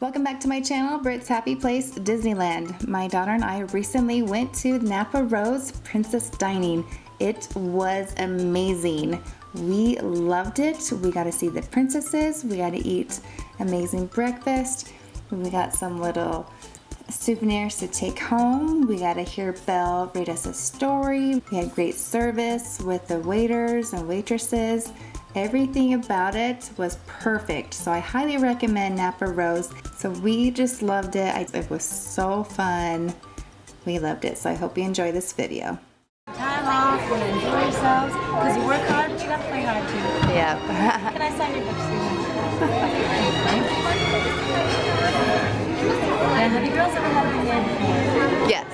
Welcome back to my channel, Brit's Happy Place Disneyland. My daughter and I recently went to Napa Rose Princess Dining. It was amazing. We loved it. We got to see the princesses. We got to eat amazing breakfast. We got some little souvenirs to take home. We got to hear Belle read us a story. We had great service with the waiters and waitresses. Everything about it was perfect. So I highly recommend Napa Rose. So we just loved it. It was so fun. We loved it. So I hope you enjoy this video. Time off and enjoy yourselves. Because you work hard, but you gotta play hard too. Yep. Can I sign your book, Susan? and have you girls ever had a yes.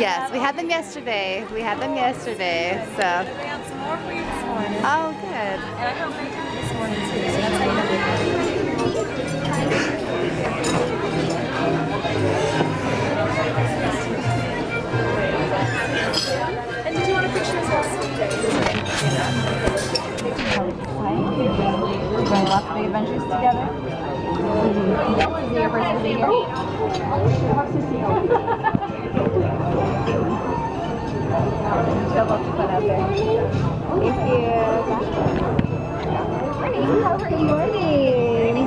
Yes, we had them yesterday. We had them yesterday. So. I got some more for you this morning. Oh, good. And I hope they do this morning too, so that's how you know they're good. And did you want a picture as well? We're going lots of big adventures together. Is it your first visit of fun out there. Thank you. How are you? Morning.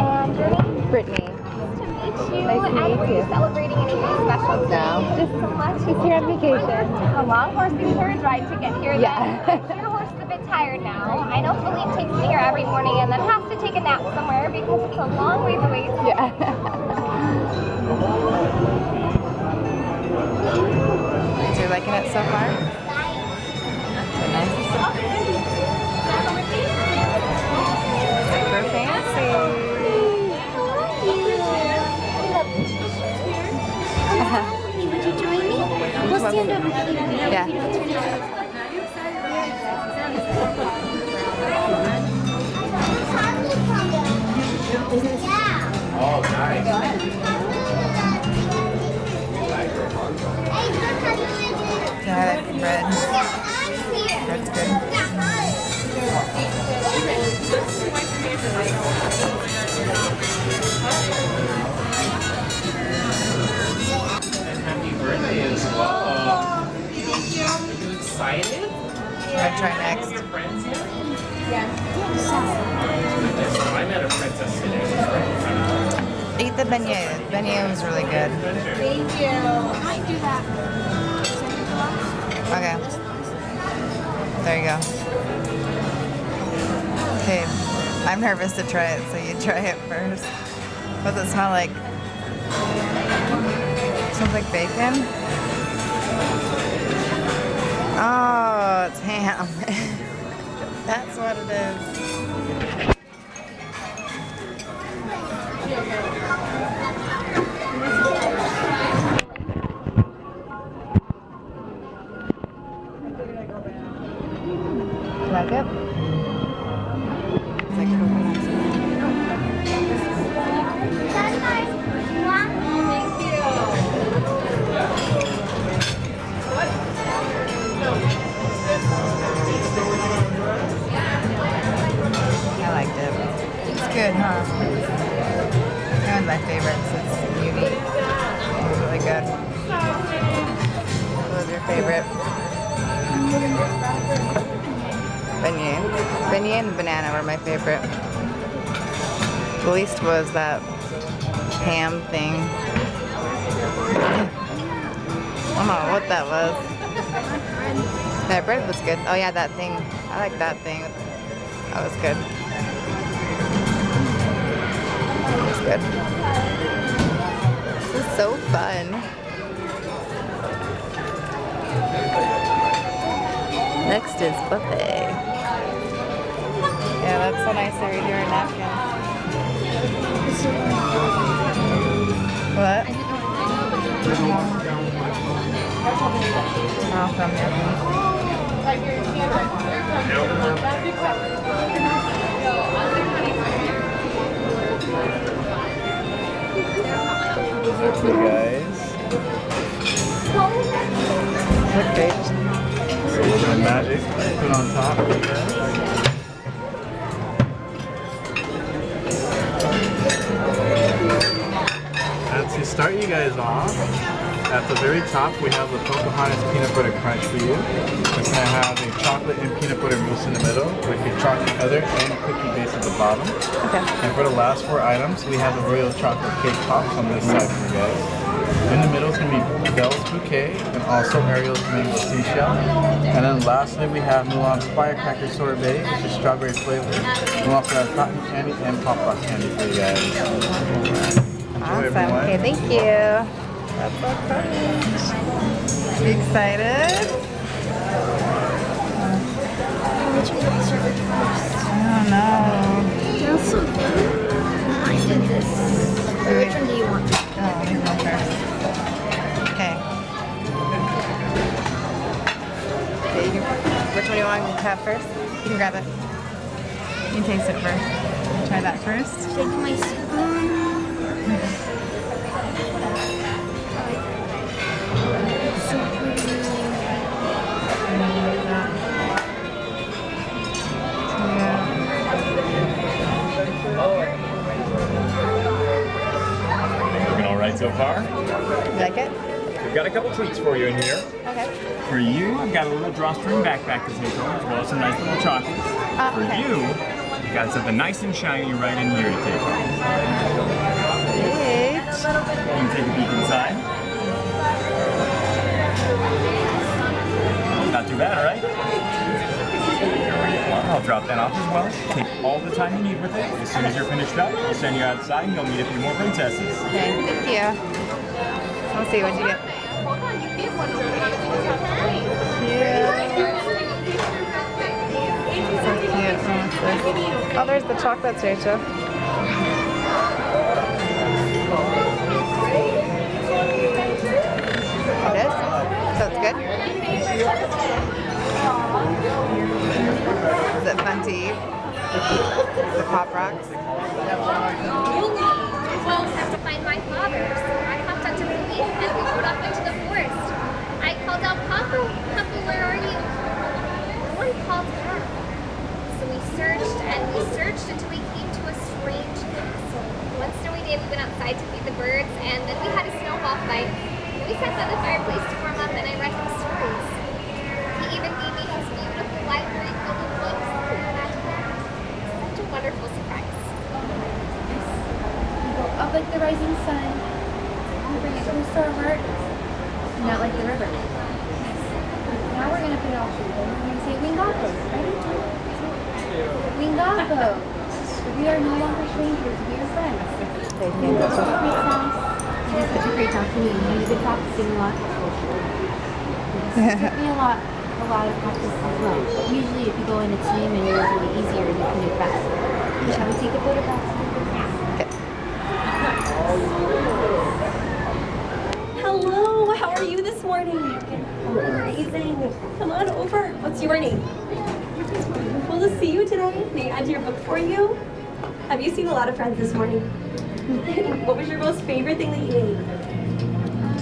And name? Brittany. Nice to meet you. Nice to meet you celebrating anything special today? No. Just so much. Just here on vacation. A long horse and carriage ride to get here. Yeah. Then. Horse is a bit tired now. I know Philippe takes me here every morning and then has to take a nap somewhere because it's a long ways away. Yeah. You excited? I'm gonna try next. Your friends here? Goodness, I met a princess today. Eat the beignet. Beignet was really good. Thank you. I do that. Okay. There you go. Okay. I'm nervous to try it, so you try it first. What does it smell like? smells like bacon. Oh, it's ham. That's what it is. Good, huh? One of my favorites. It's unique. It's really good. What was your favorite? Beignet. Beignet and banana were my favorite. The least was that ham thing. I don't know what that was. That bread was good. Oh yeah, that thing. I like that thing. That was good. It was good. This is so fun. Next is buffet. Yeah, that's so nice they redo our napkins. What? Oh, from you. Wonderful, guys. Okay. Right, magic. Put on top. And to start you guys off, at the very top we have the Pocahontas Peanut Butter Crunch for you. We're going to have a chocolate and butter mousse in the middle with a chocolate feather and cookie base at the bottom. Okay. And for the last four items, we have the royal chocolate cake pops on this side for you guys. In the middle is going to be Belle's Bouquet and also Ariel's Mango Seashell. And then lastly we have Mulan's Firecracker Sorbet, which is strawberry flavored. And we also have cotton candy and pop rock candy for you guys. Enjoy Awesome. everyone. Okay, thank you. That's so excited? Which one do I start with first? I don't know. So. I did this. Which one do you want? Oh, me first. Okay. Okay, you which one do you want to have first? You can grab it. You can taste it first. Try that first. Take my spoon. You like it? We've got a couple treats for you in here. Okay. For you, I've got a little drawstring backpack to take home, as well as some nice little chocolates. Ah, For okay. you, I've got something nice and shiny right in here to take home. Great. You can take a peek inside. Not too bad, right? I'll drop that off as well. Take all the time you need with it. As soon as you're finished up, we'll send you outside and you'll meet a few more princesses. Okay, thank you. Let's see, what'd you get? Cute. So cute. Oh, there's the chocolates, Rachel. Oh, it is? So it's good? Is it fun to eat? The Pop Rocks? have to find my father, so I hopped onto the leaf and we rode off into the forest. I called out, Papa, Papa, where are you? No one called back. So we searched and we searched until we came to a strange castle. One snowy day we went outside to feed the birds and then we had a snowball fight. We sat by the fireplace to warm up and I read him stories. He even gave me his beautiful library filled with books. Such a wonderful surprise. Up like the rising sun. We bring it close to. Not like the river. Now we're gonna put it all together. We're gonna say Wingapo. Ready? Wingapo. We are no longer strangers. We are friends. They came Wingapo great sounds. You did such a great job for me. You've been practicing a lot. It took me a lot, a lot of practice as well. Usually, if you go in a team and you're really easier, and you can do faster. Shall we take a photo back to the Hello, how are you this morning? Amazing. Come on over. What's your name? Wonderful to see you today. May I add your book for you? Have you seen a lot of friends this morning? what was your most favorite thing that you ate?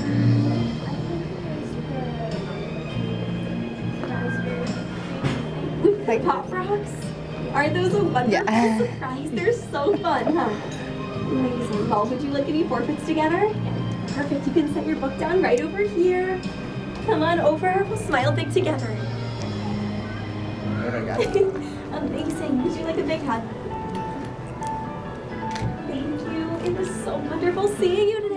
Like- Pop rocks? Are those a wonderful Yeah. surprise? They're so fun, huh? Amazing. Well, would you like any portraits together? Perfect. You can set your book down right over here. Come on over. We'll smile big together. Amazing. Would you like a big hug? Thank you. It was so wonderful seeing you